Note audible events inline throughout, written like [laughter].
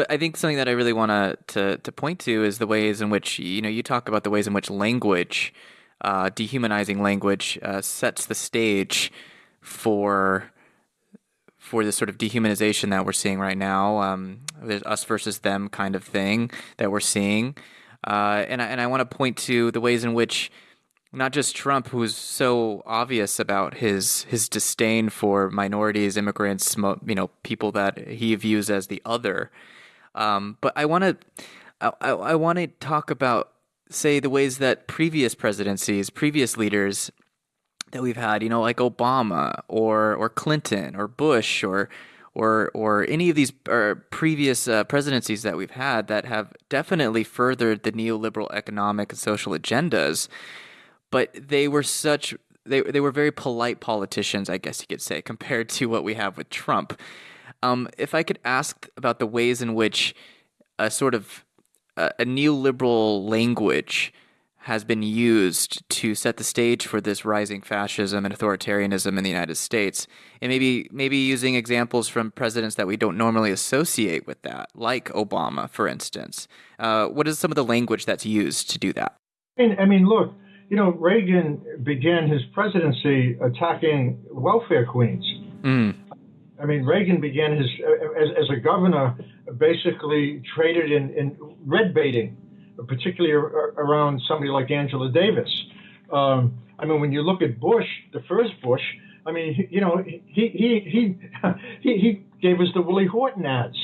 But I think something that I really want to to point to is the ways in which you know you talk about the ways in which language, uh, dehumanizing language, uh, sets the stage for for this sort of dehumanization that we're seeing right now. Um, there's us versus them kind of thing that we're seeing, uh, and I, and I want to point to the ways in which not just Trump, who's so obvious about his his disdain for minorities, immigrants, you know, people that he views as the other. Um, but I want to I, I want to talk about say the ways that previous presidencies, previous leaders that we've had, you know, like Obama or or Clinton or Bush or or or any of these previous uh, presidencies that we've had that have definitely furthered the neoliberal economic and social agendas but they were such they they were very polite politicians, I guess you could say, compared to what we have with Trump. Um, if I could ask about the ways in which a sort of a, a neoliberal language has been used to set the stage for this rising fascism and authoritarianism in the United States, and maybe maybe using examples from presidents that we don't normally associate with that, like Obama, for instance. Uh, what is some of the language that's used to do that? I mean, I mean look, you know, Reagan began his presidency attacking welfare queens. Mm. I mean, Reagan began his as, as a governor, basically traded in, in red baiting, particularly around somebody like Angela Davis. Um, I mean, when you look at Bush, the first Bush, I mean, you know, he he he [laughs] he, he gave us the Willie Horton ads.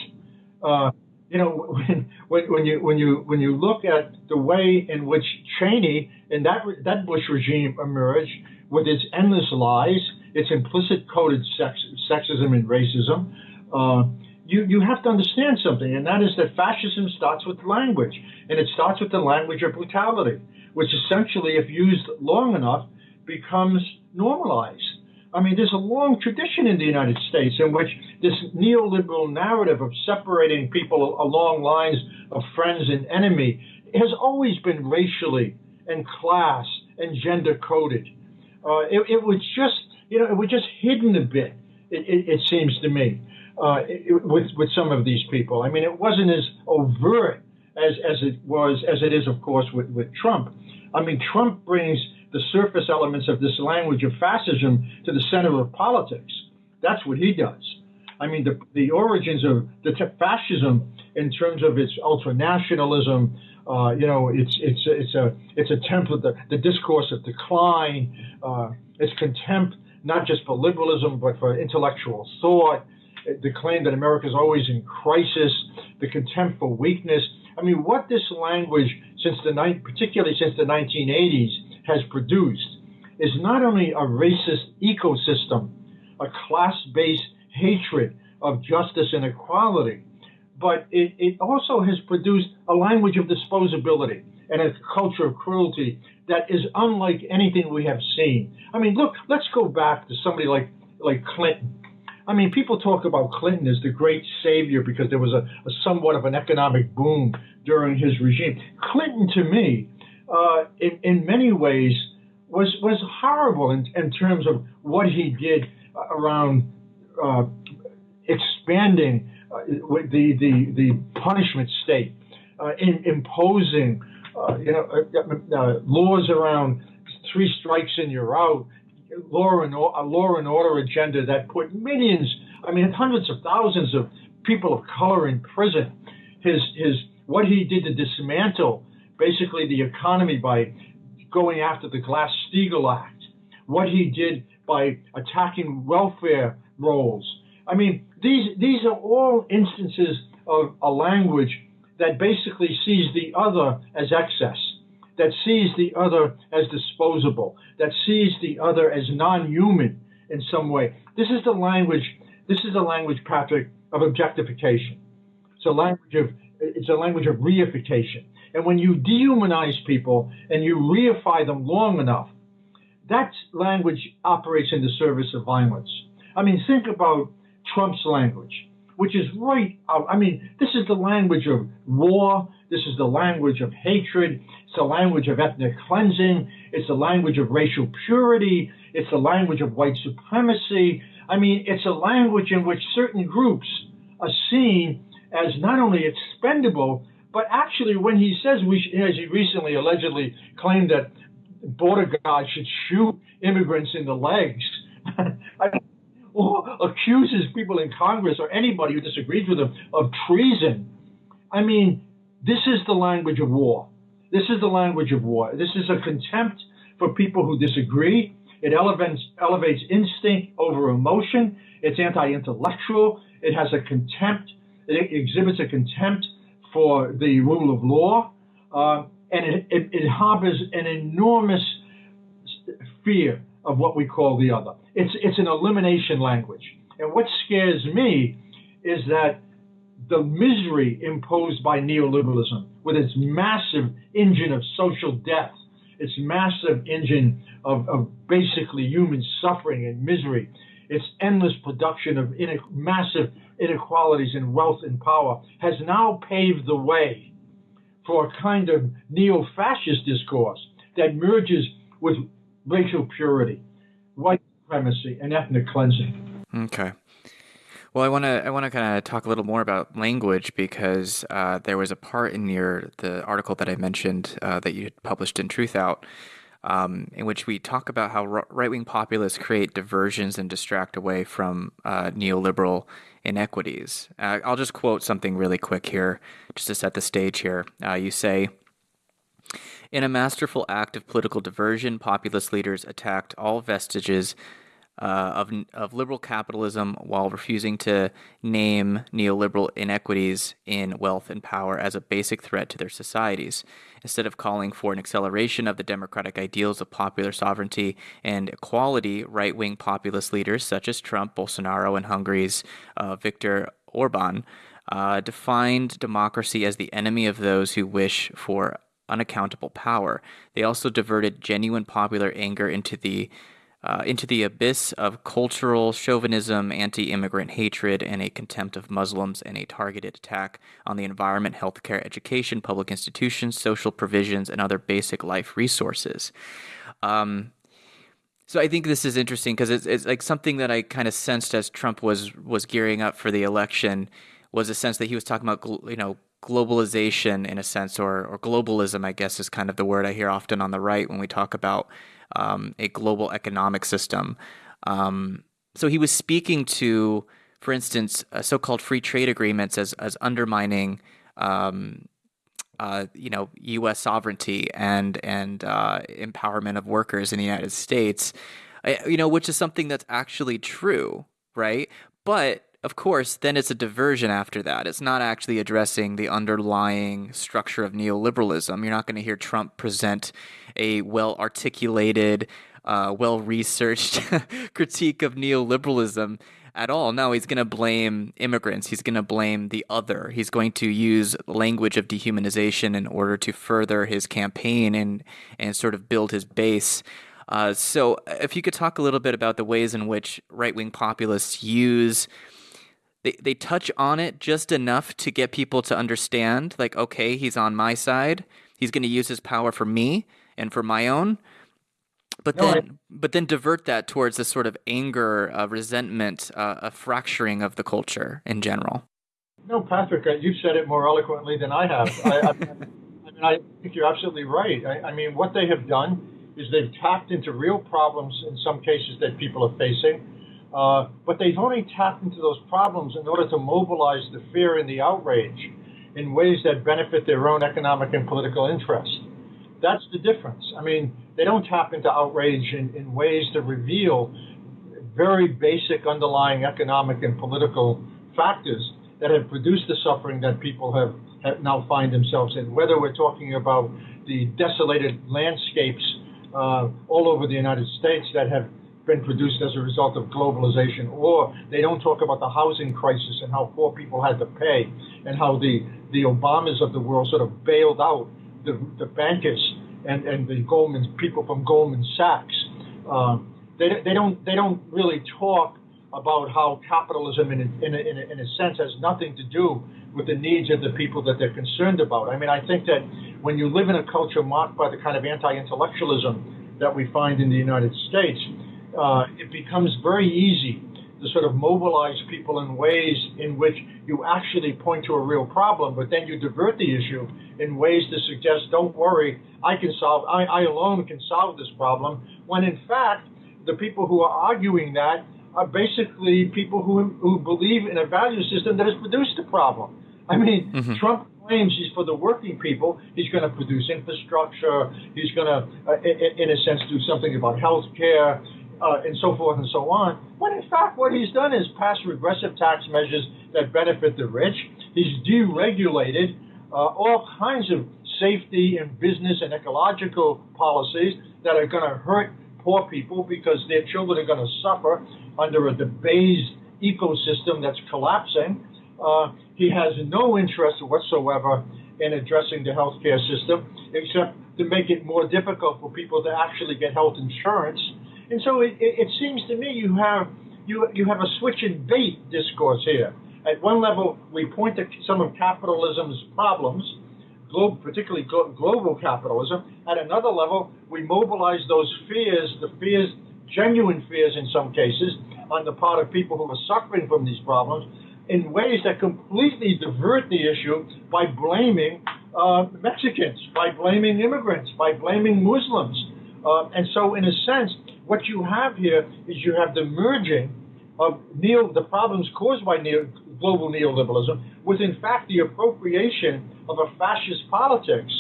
Uh, you know, when, when, when you when you when you look at the way in which Cheney and that that Bush regime emerged with its endless lies, its implicit coded sex, sexism and racism, uh, you you have to understand something, and that is that fascism starts with language, and it starts with the language of brutality, which essentially, if used long enough, becomes normalized. I mean, there's a long tradition in the United States in which this neoliberal narrative of separating people along lines of friends and enemy has always been racially and class and gender coded. Uh, it, it, was just, you know, it was just hidden a bit. It, it, it seems to me uh, with with some of these people. I mean, it wasn't as overt as as it was as it is, of course, with with Trump. I mean, Trump brings the surface elements of this language of fascism to the center of politics. That's what he does. I mean, the, the origins of the fascism in terms of its ultranationalism, uh, you know, it's it's it's a it's a template, the, the discourse of decline, uh, its contempt not just for liberalism but for intellectual thought, the claim that America is always in crisis, the contempt for weakness. I mean, what this language, since the particularly since the 1980s, has produced is not only a racist ecosystem, a class based hatred of justice and equality, but it, it also has produced a language of disposability and a culture of cruelty that is unlike anything we have seen. I mean, look, let's go back to somebody like, like Clinton. I mean, people talk about Clinton as the great savior because there was a, a somewhat of an economic boom during his regime. Clinton, to me, uh, in, in many ways was was horrible in, in terms of what he did around uh, expanding uh, the, the the punishment state, uh, in imposing uh, you know uh, laws around three strikes and you're out, law and a law and order agenda that put millions, I mean hundreds of thousands of people of color in prison. His his what he did to dismantle basically the economy by going after the Glass-Steagall Act, what he did by attacking welfare rolls. I mean, these these are all instances of a language that basically sees the other as excess, that sees the other as disposable, that sees the other as non-human in some way. This is the language. This is the language, Patrick, of objectification. It's a language of it's a language of reification. And when you dehumanize people and you reify them long enough, that language operates in the service of violence. I mean, think about Trump's language, which is right. I mean, this is the language of war. This is the language of hatred. It's the language of ethnic cleansing. It's the language of racial purity. It's the language of white supremacy. I mean, it's a language in which certain groups are seen as not only expendable, but actually when he says we, as he recently allegedly claimed that border guards should shoot immigrants in the legs, [laughs] or accuses people in Congress or anybody who disagrees with him of treason. I mean, this is the language of war. This is the language of war. This is a contempt for people who disagree. It elevates, elevates instinct over emotion. It's anti intellectual. It has a contempt, it exhibits a contempt for the rule of law. Uh, and it, it, it harbors an enormous fear of what we call the other. It's, it's an elimination language. And what scares me is that the misery imposed by neoliberalism, with its massive engine of social death, its massive engine of, of basically human suffering and misery, its endless production of massive inequalities in wealth and power, has now paved the way for a kind of neo fascist discourse that merges with racial purity, white supremacy, and ethnic cleansing. Okay. Well, I want to I want to kind of talk a little more about language because uh, there was a part in your the article that I mentioned uh, that you published in Truthout, um, in which we talk about how right wing populists create diversions and distract away from uh, neoliberal inequities. Uh, I'll just quote something really quick here, just to set the stage here. Uh, you say. In a masterful act of political diversion, populist leaders attacked all vestiges uh, of, of liberal capitalism while refusing to name neoliberal inequities in wealth and power as a basic threat to their societies. Instead of calling for an acceleration of the democratic ideals of popular sovereignty and equality, right wing populist leaders such as Trump, Bolsonaro, and Hungary's uh, Viktor Orban uh, defined democracy as the enemy of those who wish for unaccountable power. They also diverted genuine popular anger into the uh, into the abyss of cultural chauvinism, anti immigrant hatred, and a contempt of Muslims, and a targeted attack on the environment, healthcare, education, public institutions, social provisions, and other basic life resources. Um, so I think this is interesting because it's, it's like something that I kind of sensed as Trump was was gearing up for the election was a sense that he was talking about you know globalization in a sense or or globalism I guess is kind of the word I hear often on the right when we talk about um, a global economic system. Um, so he was speaking to, for instance, uh, so-called free trade agreements as as undermining, um, uh, you know, U.S. sovereignty and and uh, empowerment of workers in the United States. you know, which is something that's actually true, right? But of course, then it's a diversion after that. It's not actually addressing the underlying structure of neoliberalism. You're not going to hear Trump present a well articulated, uh, well researched [laughs] critique of neoliberalism at all. No, he's going to blame immigrants. He's going to blame the other. He's going to use language of dehumanization in order to further his campaign and and sort of build his base. Uh, so, if you could talk a little bit about the ways in which right wing populists use they they touch on it just enough to get people to understand like okay he's on my side. He's going to use his power for me and for my own. But no, then I... but then divert that towards this sort of anger uh, resentment uh, a fracturing of the culture in general. No patrick uh, you've said it more eloquently than i have. I, I, I, mean, I think you're absolutely right. I, I mean what they have done is they've tapped into real problems in some cases that people are facing uh, but they've only tapped into those problems in order to mobilize the fear and the outrage in ways that benefit their own economic and political interest. That's the difference. I mean, they don't tap into outrage in, in ways that reveal very basic underlying economic and political factors that have produced the suffering that people have, have now find themselves in. Whether we're talking about the desolated landscapes uh, all over the United States that have been produced as a result of globalization, or they don't talk about the housing crisis and how poor people had to pay, and how the, the Obamas of the world sort of bailed out the, the bankers and, and the Goldman people from Goldman Sachs. Um, they, they don't they don't really talk about how capitalism, in a, in, a, in, a, in a sense, has nothing to do with the needs of the people that they're concerned about. I mean, I think that when you live in a culture marked by the kind of anti-intellectualism that we find in the United States, uh, it becomes very easy to sort of mobilize people in ways in which you actually point to a real problem, but then you divert the issue in ways to suggest, don't worry, I can solve, I, I alone can solve this problem, when in fact, the people who are arguing that are basically people who, who believe in a value system that has produced the problem. I mean, mm-hmm. Trump claims he's for the working people. He's going to produce infrastructure. He's going to, uh, in, in, a sense, do something about health care uh, and so forth and so on. When in fact, what he's done is pass regressive tax measures that benefit the rich. He's deregulated uh, all kinds of safety and business and ecological policies that are going to hurt poor people because their children are going to suffer under a debased ecosystem that's collapsing. Uh, he has no interest whatsoever in addressing the healthcare system except to make it more difficult for people to actually get health insurance and so it, it, it seems to me you have you you have a switch and bait discourse here. At one level, we point to some of capitalism's problems, global, particularly glo- global capitalism. At another level, we mobilize those fears, the fears, genuine fears in some cases, on the part of people who are suffering from these problems, in ways that completely divert the issue by blaming uh, Mexicans, by blaming immigrants, by blaming Muslims. Uh, and so, in a sense, what you have here is you have the merging of neo, the problems caused by neo, global neoliberalism with, in fact, the appropriation of a fascist politics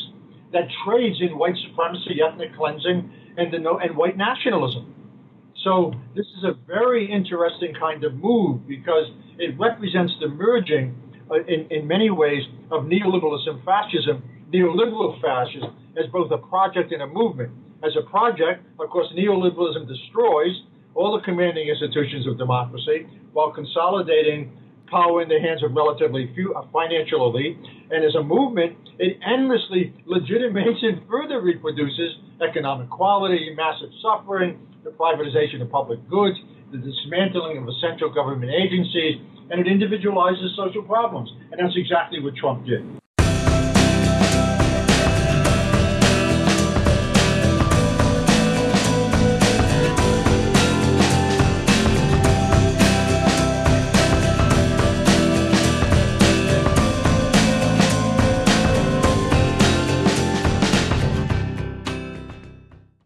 that trades in white supremacy, ethnic cleansing, and, the, and white nationalism. So this is a very interesting kind of move because it represents the merging, uh, in, in many ways, of neoliberalism, fascism, neoliberal fascism, as both a project and a movement. As a project, of course, neoliberalism destroys all the commanding institutions of democracy while consolidating power in the hands of relatively few, a financial elite. And as a movement, it endlessly legitimates and further reproduces economic quality, massive suffering, the privatization of public goods, the dismantling of essential government agencies, and it individualizes social problems. And that's exactly what Trump did.